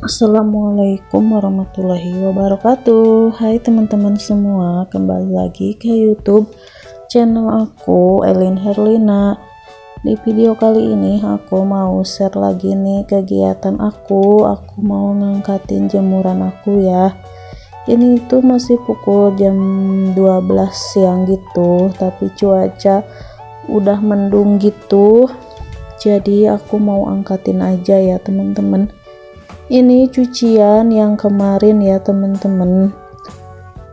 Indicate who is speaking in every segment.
Speaker 1: Assalamualaikum warahmatullahi wabarakatuh. Hai teman-teman semua Kembali lagi ke youtube channel aku Elin Herlina. Di video kali ini aku mau share lagi nih kegiatan aku. Aku mau ngangkatin jemuran aku ya. Ini tuh masih pukul jam 12 siang gitu Tapi cuaca udah mendung gitu. Jadi aku mau angkatin aja ya teman-teman ini cucian yang kemarin ya teman-teman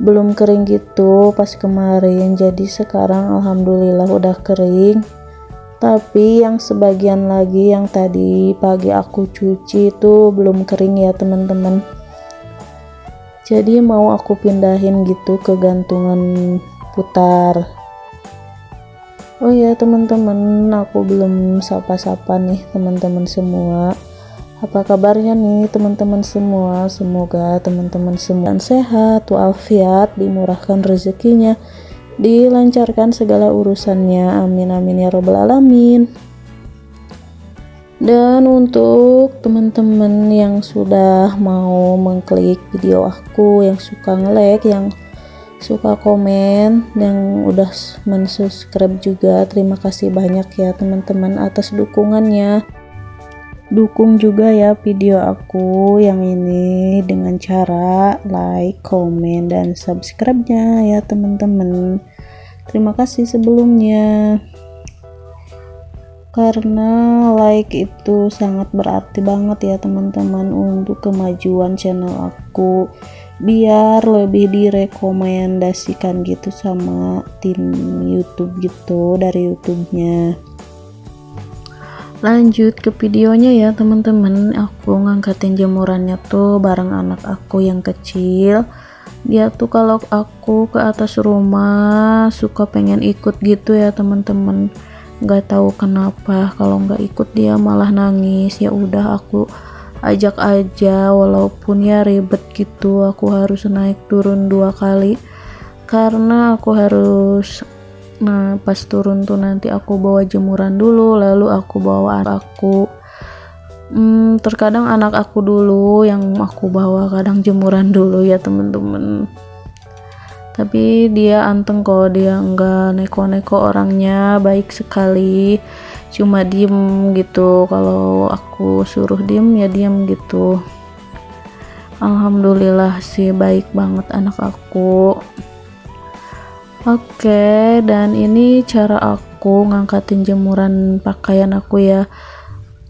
Speaker 1: belum kering gitu pas kemarin jadi sekarang alhamdulillah udah kering. Tapi yang sebagian lagi yang tadi pagi aku cuci itu belum kering ya teman-teman jadi mau aku pindahin gitu ke gantungan putar. Oh ya teman-teman aku belum sapa-sapa nih teman-teman semua apa kabarnya nih teman-teman semua? Semoga teman-teman semua sehat walafiat dimurahkan rezekinya dilancarkan segala urusannya. Amin amin ya robbal alamin. Dan untuk teman-teman yang sudah mau mengklik video aku yang suka nge-like yang suka komen yang udah mensubscribe juga terima kasih banyak ya teman-teman atas dukungannya dukung juga ya video aku yang ini dengan cara like, komen, dan subscribe-nya ya teman-teman. Terima kasih sebelumnya. Karena like itu sangat berarti banget ya teman-teman untuk kemajuan channel aku. Biar lebih direkomendasikan gitu sama tim YouTube gitu dari YouTube-nya lanjut ke videonya ya teman-teman. Aku ngangkatin jemurannya tuh bareng anak aku yang kecil. Dia tuh kalau aku ke atas rumah suka pengen ikut gitu ya teman-teman. Nggak tahu kenapa kalau nggak ikut dia malah nangis. Ya udah aku ajak aja walaupun ya ribet gitu. Aku harus naik turun dua kali. Karena aku harus nah pas turun tuh nanti aku bawa jemuran dulu lalu aku bawa aku. Hmm, terkadang anak aku dulu yang aku bawa kadang jemuran dulu ya temen-temen. Tapi dia anteng kok dia enggak neko-neko orangnya baik sekali. Cuma diem gitu kalau aku suruh diem ya diem gitu. Alhamdulillah sih baik banget anak aku Oke, dan ini cara aku ngangkatin jemuran pakaian aku ya.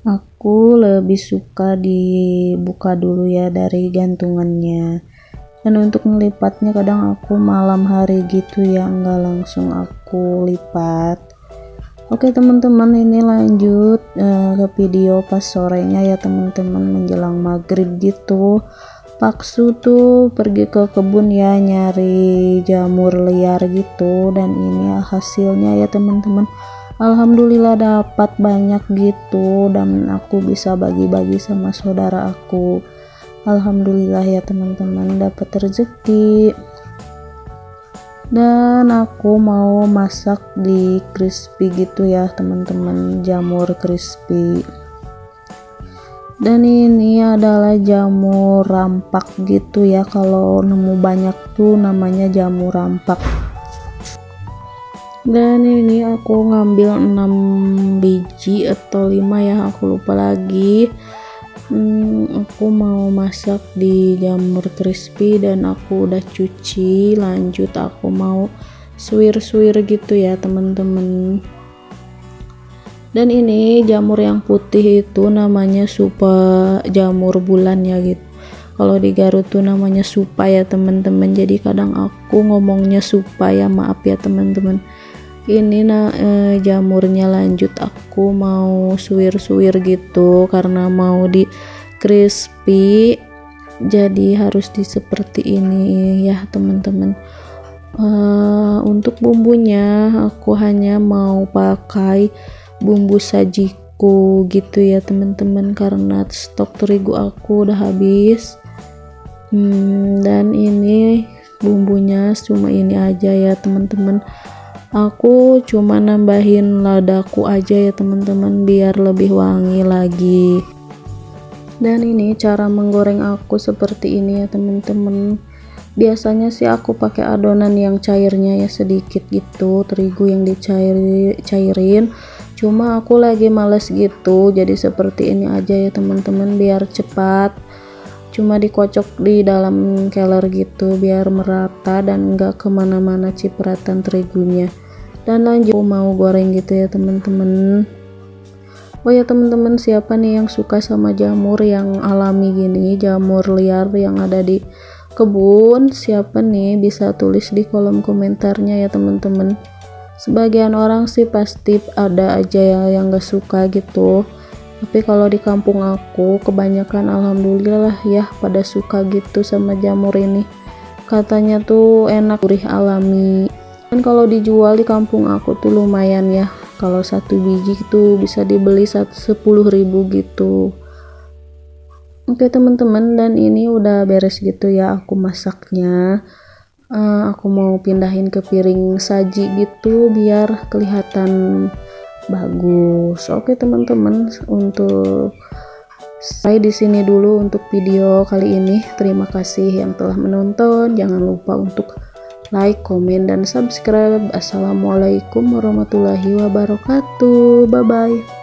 Speaker 1: Aku lebih suka dibuka dulu ya dari gantungannya. Dan untuk melipatnya kadang aku malam hari gitu ya, nggak langsung aku lipat. Oke teman-teman ini lanjut uh, ke video pas sorenya ya teman-teman menjelang maghrib gitu Paksu tuh pergi ke kebun ya nyari jamur liar gitu. Dan ini hasilnya ya teman-teman. Alhamdulillah dapat banyak gitu. Dan aku bisa bagi-bagi sama saudara aku. Alhamdulillah ya teman-teman. Dapat rezeki. Dan aku mau masak di crispy gitu ya teman-teman. Jamur crispy dan ini adalah jamur rampak gitu ya. Kalau nemu banyak tuh namanya jamur rampak. Dan ini aku ngambil 6 biji atau 5 ya. Aku lupa lagi. Hmm, aku mau masak di jamur crispy dan aku udah cuci. Lanjut aku mau suwir-suwir gitu ya teman-teman dan ini jamur yang putih itu namanya supa jamur bulan ya gitu. Kalau di Garut tuh namanya supa ya teman-teman. Jadi kadang aku ngomongnya supa ya maaf ya teman-teman. Ini nah eh, jamurnya lanjut aku mau suwir-suwir gitu karena mau di crispy jadi harus di seperti ini ya teman-teman. Uh, untuk bumbunya aku hanya mau pakai bumbu sajiku gitu ya teman-teman. Karena stok terigu aku udah habis. Hmm, dan ini bumbunya cuma ini aja ya teman-teman. Aku cuma nambahin ladaku aja ya teman-teman biar lebih wangi lagi. Dan ini cara menggoreng aku seperti ini ya teman-teman. Biasanya sih aku pakai adonan yang cairnya ya sedikit gitu terigu yang dicairin cuma aku lagi males gitu jadi seperti ini aja ya teman-teman biar cepat. Cuma dikocok di dalam keler gitu biar merata dan enggak ke mana-mana cipratan terigunya. Dan lanjut aku mau goreng gitu ya teman-teman. Oh ya teman-teman siapa nih yang suka sama jamur yang alami gini jamur liar yang ada di kebun? Siapa nih? Bisa tulis di kolom komentarnya ya teman-teman sebagian orang sih pasti ada aja ya yang gak suka gitu. Tapi kalau di kampung aku kebanyakan alhamdulillah ya pada suka gitu sama jamur ini. Katanya tuh enak gurih alami. Dan kalau dijual di kampung aku tuh lumayan ya. Kalau satu biji itu bisa dibeli sepuluh ribu gitu. Oke teman-teman dan ini udah beres gitu ya aku masaknya uh, aku mau pindahin ke piring saji gitu biar kelihatan bagus oke teman-teman untuk saya di sini dulu untuk video kali ini terima kasih yang telah menonton jangan lupa untuk like, komen, dan subscribe. Assalamualaikum warahmatullahi wabarakatuh. Bye bye.